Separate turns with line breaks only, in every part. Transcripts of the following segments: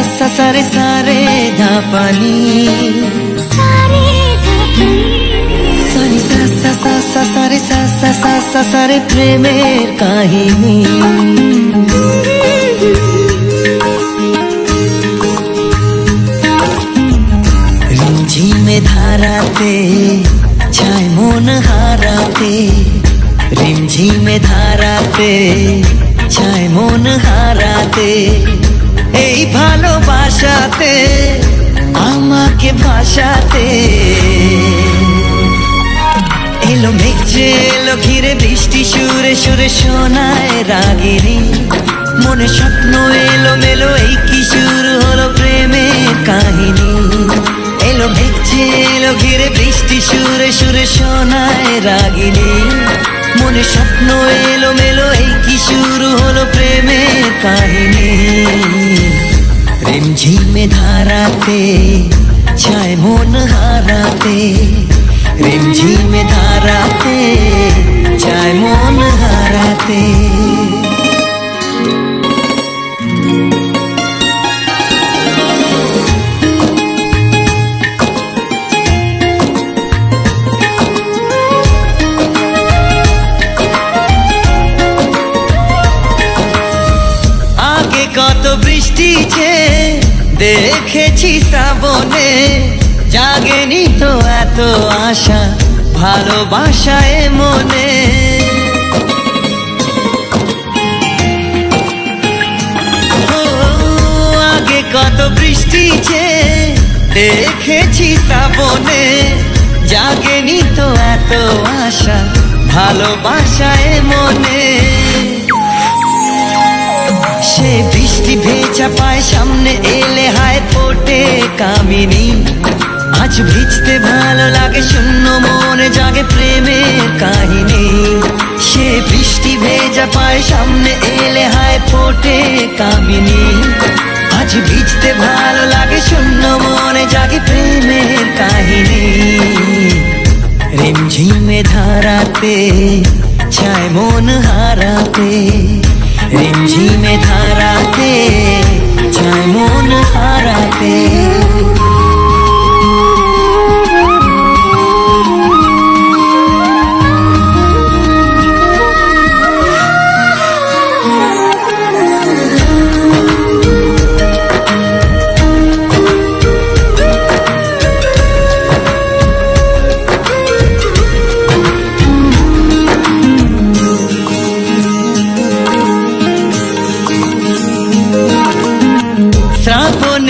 সা সারে সারে ধাপানি
सारे धड़कन
সারি সা সা সা সা সারে সা সা সা সা সারে প্রেমের কাহিনী রিমঝিমে ধারাতে ছায় মন হারাতে রিমঝিমে ধারাতে ছায় মন হারাতে এই ভালোবাসাতে, আমাকে ভাসাতে। এলো মেঘে এলো ঘিরে বৃষ্টি, সুরে সুরে শোনায় রাগিনী। মনে স্বপ্ন এলো মেলো, এই কি শুরু হলো প্রেমের কাহিনী। এলো মেঘে এলো ঘিরে বৃষ্টি, সুরে সুরে শোনায় রাগিনী। মনে স্বপ্ন এলো মেলো, এই কি রিমঝিমে ধারাতে ছায় মন হারাতে রিমঝিমে ধারাতে ছায় মন হারাতে আগে শ্রাবণে জাগেনি তো এত আশা, ভালোবাসায় মনে। আগে কত বৃষ্টি যে দেখেছি শ্রাবণে, জাগেনি তো এত আশা, ভালোবাসায় মনে। সে বৃষ্টি ভেজা পায় সামনে এলে কামিনী। আজ ভিজতে ভালো লাগে, শূন্য মনে জাগে প্রেমের কাহিনী। সে বৃষ্টি ভেজা পায় সামনে এলে হায় ফোটে কামিনী। আজ ভিজতে ভালো লাগে, শূন্য মনে জাগে প্রেমের কাহিনী। রিমঝিমে ধারাতে, ছায় মন হারাতে, রিমঝিমে ধারাতে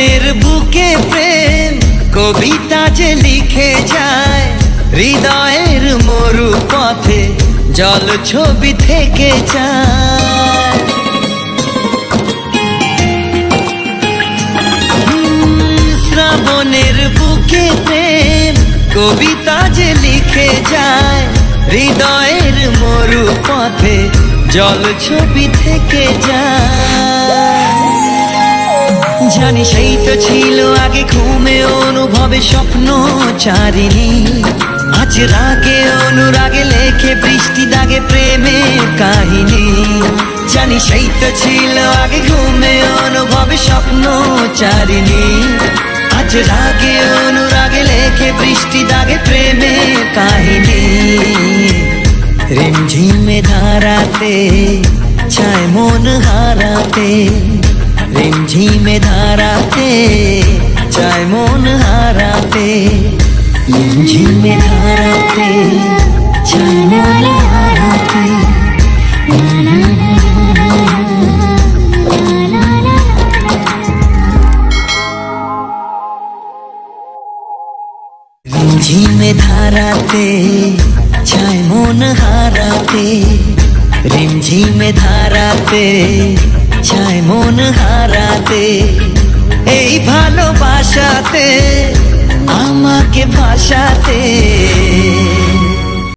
শ্রাবণের বুকে প্রেম, কবিতা যে লিখে যায়, হৃদয়ের মরু পথে জল ছবি থেকে যায়। শ্রাবণের বুকে প্রেম, কবিতা যে লিখে যায়, হৃদয়ের মরু পথে জল ছবি থেকে যায়। জানি সেই তো ছিল আগে ঘুমে অনুভবে স্বপ্ন চারিনি আজ রাগে অনুরাগে লেখে বৃষ্টি দাগে প্রেমে কাহিনী। জানি সেই তো ছিল আগে ঘুমে অনুভবে স্বপ্ন চারিনি আজ রাগে অনুরাগে লেখে বৃষ্টি দাগে প্রেমে কাহিনী। রিমঝিমে ধারাতে ছায় মন হারাতে। রিমঝিমে ধারাতে চায় মন হারাতে রিমঝিমে ধারাতে চায় মন হারাতে রিমঝিমে ধারাতে ছায় মন হারাতে রিমঝিমে ধারাতে ছায় মন হারাতে ভালোবাসাতে আমাকে ভাসাতে